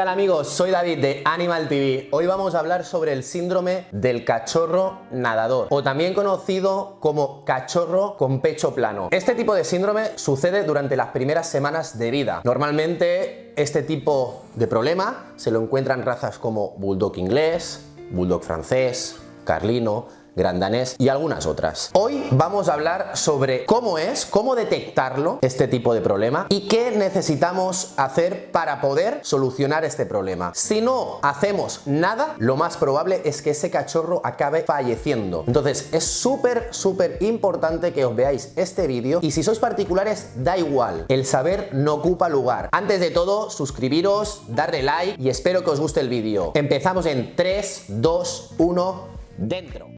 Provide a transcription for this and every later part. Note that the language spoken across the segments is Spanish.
tal amigos? Soy David de Animal TV. Hoy vamos a hablar sobre el síndrome del cachorro nadador o también conocido como cachorro con pecho plano. Este tipo de síndrome sucede durante las primeras semanas de vida. Normalmente este tipo de problema se lo encuentran razas como bulldog inglés, bulldog francés, carlino, grandanés y algunas otras. Hoy vamos a hablar sobre cómo es, cómo detectarlo, este tipo de problema y qué necesitamos hacer para poder solucionar este problema. Si no hacemos nada, lo más probable es que ese cachorro acabe falleciendo. Entonces es súper, súper importante que os veáis este vídeo y si sois particulares, da igual, el saber no ocupa lugar. Antes de todo, suscribiros, darle like y espero que os guste el vídeo. Empezamos en 3, 2, 1, dentro.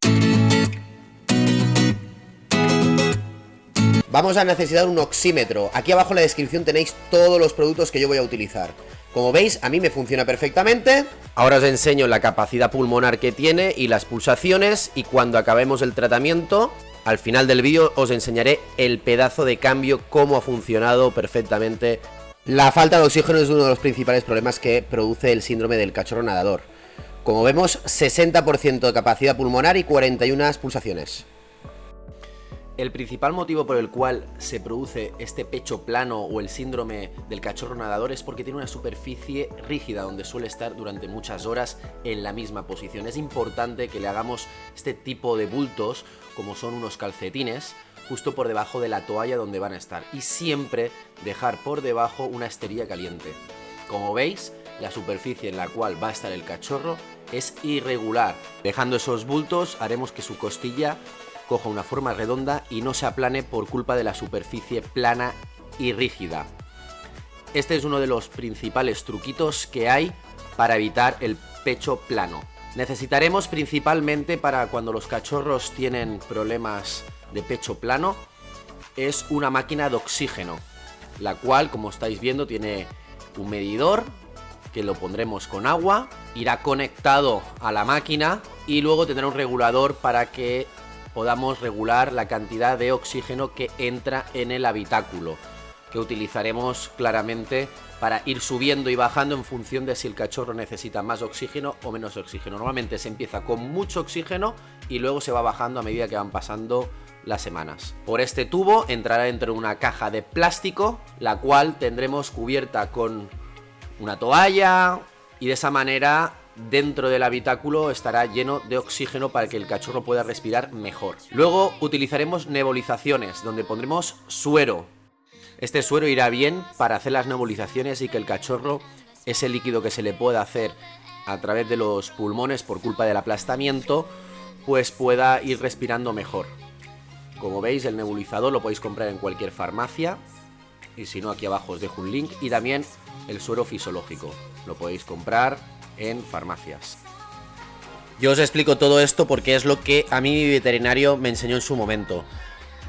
Vamos a necesitar un oxímetro. Aquí abajo en la descripción tenéis todos los productos que yo voy a utilizar. Como veis, a mí me funciona perfectamente. Ahora os enseño la capacidad pulmonar que tiene y las pulsaciones. Y cuando acabemos el tratamiento, al final del vídeo os enseñaré el pedazo de cambio, cómo ha funcionado perfectamente. La falta de oxígeno es uno de los principales problemas que produce el síndrome del cachorro nadador. Como vemos, 60% de capacidad pulmonar y 41 pulsaciones. El principal motivo por el cual se produce este pecho plano o el síndrome del cachorro nadador es porque tiene una superficie rígida donde suele estar durante muchas horas en la misma posición. Es importante que le hagamos este tipo de bultos, como son unos calcetines, justo por debajo de la toalla donde van a estar. Y siempre dejar por debajo una esterilla caliente. Como veis, la superficie en la cual va a estar el cachorro es irregular. Dejando esos bultos haremos que su costilla coja una forma redonda y no se aplane por culpa de la superficie plana y rígida. Este es uno de los principales truquitos que hay para evitar el pecho plano. Necesitaremos principalmente para cuando los cachorros tienen problemas de pecho plano es una máquina de oxígeno, la cual como estáis viendo tiene un medidor que lo pondremos con agua, irá conectado a la máquina y luego tendrá un regulador para que podamos regular la cantidad de oxígeno que entra en el habitáculo, que utilizaremos claramente para ir subiendo y bajando en función de si el cachorro necesita más oxígeno o menos oxígeno. Normalmente se empieza con mucho oxígeno y luego se va bajando a medida que van pasando las semanas. Por este tubo entrará dentro de una caja de plástico, la cual tendremos cubierta con una toalla y de esa manera dentro del habitáculo estará lleno de oxígeno para que el cachorro pueda respirar mejor. Luego utilizaremos nebulizaciones, donde pondremos suero. Este suero irá bien para hacer las nebulizaciones y que el cachorro, ese líquido que se le pueda hacer a través de los pulmones por culpa del aplastamiento, pues pueda ir respirando mejor. Como veis, el nebulizador lo podéis comprar en cualquier farmacia. Y si no, aquí abajo os dejo un link. Y también el suero fisiológico. Lo podéis comprar en farmacias. Yo os explico todo esto porque es lo que a mí mi veterinario me enseñó en su momento.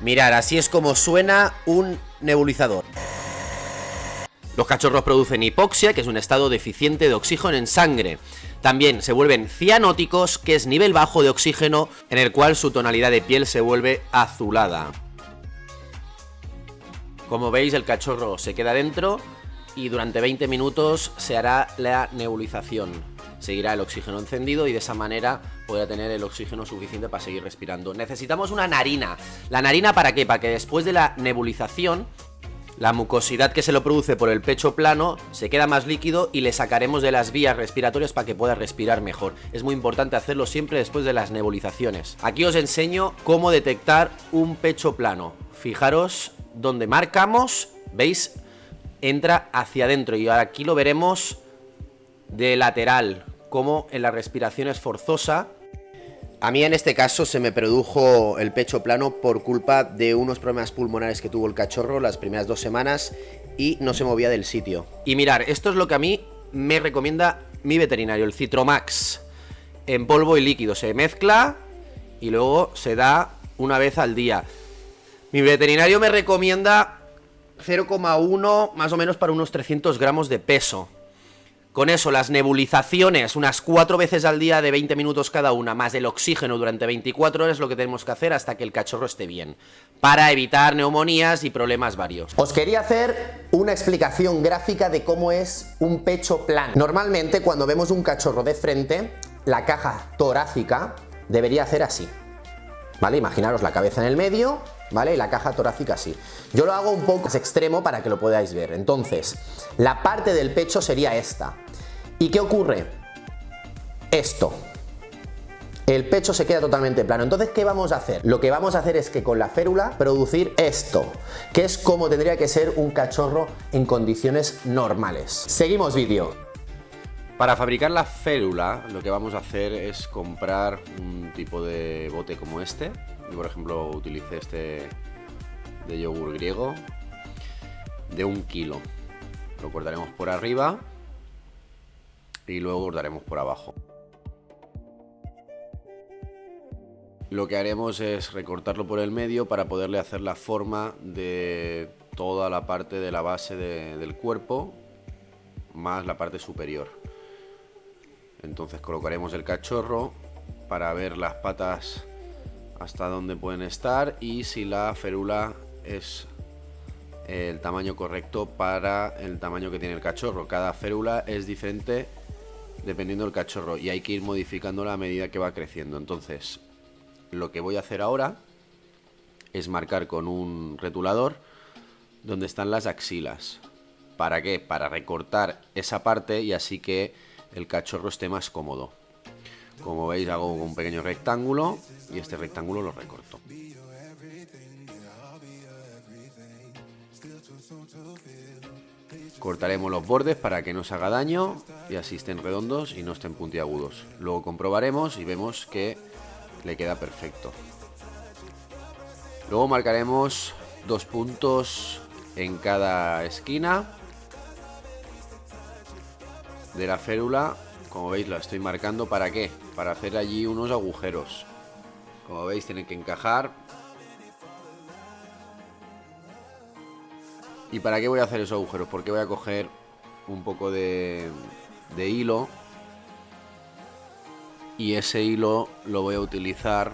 Mirar, así es como suena un nebulizador. Los cachorros producen hipoxia, que es un estado deficiente de oxígeno en sangre. También se vuelven cianóticos, que es nivel bajo de oxígeno, en el cual su tonalidad de piel se vuelve azulada. Como veis, el cachorro se queda dentro y durante 20 minutos se hará la nebulización. Seguirá el oxígeno encendido y de esa manera podrá tener el oxígeno suficiente para seguir respirando. Necesitamos una narina. ¿La narina para qué? Para que después de la nebulización la mucosidad que se lo produce por el pecho plano se queda más líquido y le sacaremos de las vías respiratorias para que pueda respirar mejor. Es muy importante hacerlo siempre después de las nebulizaciones. Aquí os enseño cómo detectar un pecho plano. Fijaros donde marcamos, ¿veis? Entra hacia adentro y aquí lo veremos de lateral, como en la respiración es forzosa. A mí en este caso se me produjo el pecho plano por culpa de unos problemas pulmonares que tuvo el cachorro las primeras dos semanas y no se movía del sitio. Y mirar, esto es lo que a mí me recomienda mi veterinario, el Citromax. En polvo y líquido se mezcla y luego se da una vez al día. Mi veterinario me recomienda 0,1 más o menos para unos 300 gramos de peso. Con eso, las nebulizaciones, unas cuatro veces al día de 20 minutos cada una, más el oxígeno durante 24 horas, lo que tenemos que hacer hasta que el cachorro esté bien, para evitar neumonías y problemas varios. Os quería hacer una explicación gráfica de cómo es un pecho plano. Normalmente, cuando vemos un cachorro de frente, la caja torácica debería hacer así. ¿Vale? Imaginaros la cabeza en el medio, ¿vale? Y la caja torácica así. Yo lo hago un poco más extremo para que lo podáis ver. Entonces, la parte del pecho sería esta. ¿Y qué ocurre? Esto. El pecho se queda totalmente plano. Entonces, ¿qué vamos a hacer? Lo que vamos a hacer es que con la férula producir esto, que es como tendría que ser un cachorro en condiciones normales. Seguimos vídeo. Para fabricar la férula, lo que vamos a hacer es comprar un tipo de bote como este. Yo, por ejemplo, utilicé este de yogur griego de un kilo. Lo cortaremos por arriba y luego bordaremos por abajo. Lo que haremos es recortarlo por el medio para poderle hacer la forma de toda la parte de la base del cuerpo más la parte superior. Entonces colocaremos el cachorro para ver las patas hasta dónde pueden estar y si la férula es el tamaño correcto para el tamaño que tiene el cachorro. Cada férula es diferente dependiendo del cachorro y hay que ir modificándola a medida que va creciendo. Entonces, lo que voy a hacer ahora es marcar con un retulador donde están las axilas. ¿Para qué? Para recortar esa parte y así que el cachorro esté más cómodo. Como veis hago un pequeño rectángulo y este rectángulo lo recorto. Cortaremos los bordes para que no se haga daño y así estén redondos y no estén puntiagudos. Luego comprobaremos y vemos que le queda perfecto. Luego marcaremos dos puntos en cada esquina de la férula. Como veis la estoy marcando para qué? Para hacer allí unos agujeros. Como veis tienen que encajar ¿Y para qué voy a hacer esos agujeros? Porque voy a coger un poco de, hilo y ese hilo lo voy a utilizar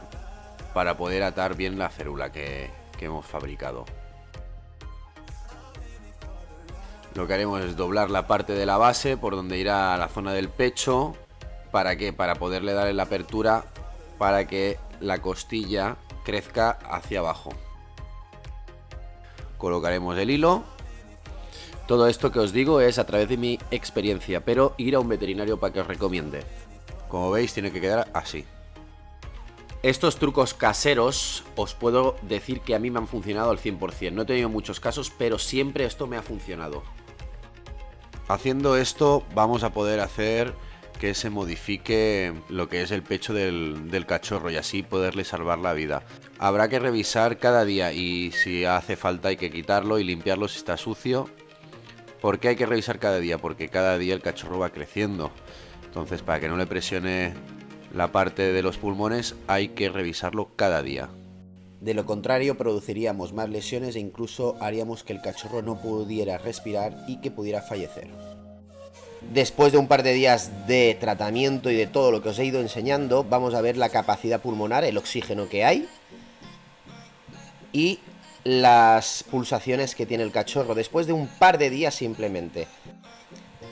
para poder atar bien la férula que, que hemos fabricado. Lo que haremos es doblar la parte de la base por donde irá la zona del pecho. ¿Para qué? Para poderle dar la apertura para que la costilla crezca hacia abajo colocaremos el hilo. Todo esto que os digo es a través de mi experiencia, pero ir a un veterinario para que os recomiende. Como veis tiene que quedar así. Estos trucos caseros os puedo decir que a mí me han funcionado al 100%. No he tenido muchos casos, pero siempre esto me ha funcionado. Haciendo esto vamos a poder hacer que se modifique lo que es el pecho del, cachorro y así poderle salvar la vida. Habrá que revisar cada día y si hace falta hay que quitarlo y limpiarlo si está sucio. ¿Por qué hay que revisar cada día? Porque cada día el cachorro va creciendo. Entonces para que no le presione la parte de los pulmones hay que revisarlo cada día. De lo contrario produciríamos más lesiones e incluso haríamos que el cachorro no pudiera respirar y que pudiera fallecer. Después de un par de días de tratamiento y de todo lo que os he ido enseñando, vamos a ver la capacidad pulmonar, el oxígeno que hay y las pulsaciones que tiene el cachorro después de un par de días simplemente.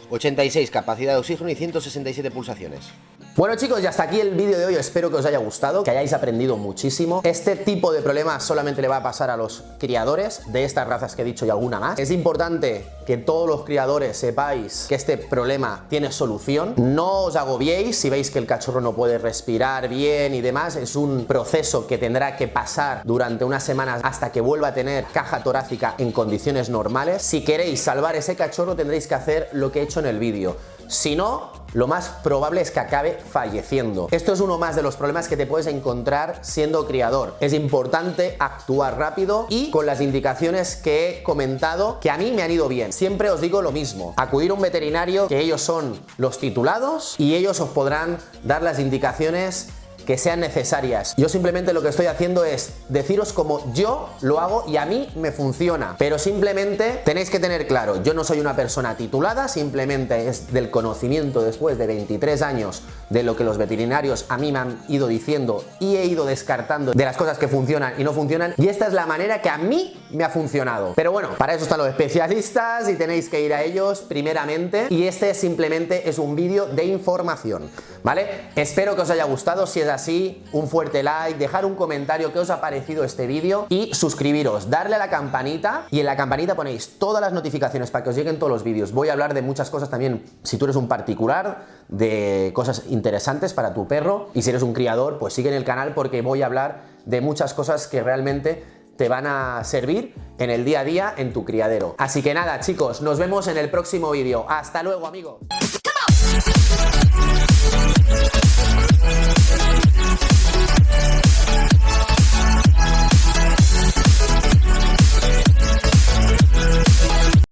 86 capacidad de oxígeno y 167 pulsaciones. Bueno chicos, y hasta aquí el vídeo de hoy, espero que os haya gustado, que hayáis aprendido muchísimo. Este tipo de problemas solamente le va a pasar a los criadores de estas razas que he dicho y alguna más. Es importante que todos los criadores sepáis que este problema tiene solución. No os agobiéis si veis que el cachorro no puede respirar bien y demás. Es un proceso que tendrá que pasar durante unas semanas hasta que vuelva a tener caja torácica en condiciones normales. Si queréis salvar ese cachorro tendréis que hacer lo que he hecho en el vídeo. Si no, lo más probable es que acabe falleciendo. Esto es uno más de los problemas que te puedes encontrar siendo criador. Es importante actuar rápido y con las indicaciones que he comentado que a mí me han ido bien. Siempre os digo lo mismo, acudir a un veterinario que ellos son los titulados y ellos os podrán dar las indicaciones que sean necesarias. Yo simplemente lo que estoy haciendo es deciros cómo yo lo hago y a mí me funciona. Pero simplemente tenéis que tener claro, yo no soy una persona titulada, simplemente es del conocimiento después de 23 años de lo que los veterinarios a mí me han ido diciendo y he ido descartando de las cosas que funcionan y no funcionan y esta es la manera que a mí me ha funcionado. Pero bueno, para eso están los especialistas y tenéis que ir a ellos primeramente y este simplemente es un vídeo de información, ¿vale? Espero que os haya gustado, si es así, un fuerte like, dejar un comentario que os ha parecido este vídeo y suscribiros, darle a la campanita y en la campanita ponéis todas las notificaciones para que os lleguen todos los vídeos. Voy a hablar de muchas cosas también, si tú eres un particular, de cosas interesantes para tu perro y si eres un criador, pues sigue en el canal porque voy a hablar de muchas cosas que realmente te van a servir en el día a día en tu criadero. Así que nada chicos, nos vemos en el próximo vídeo. ¡Hasta luego amigos!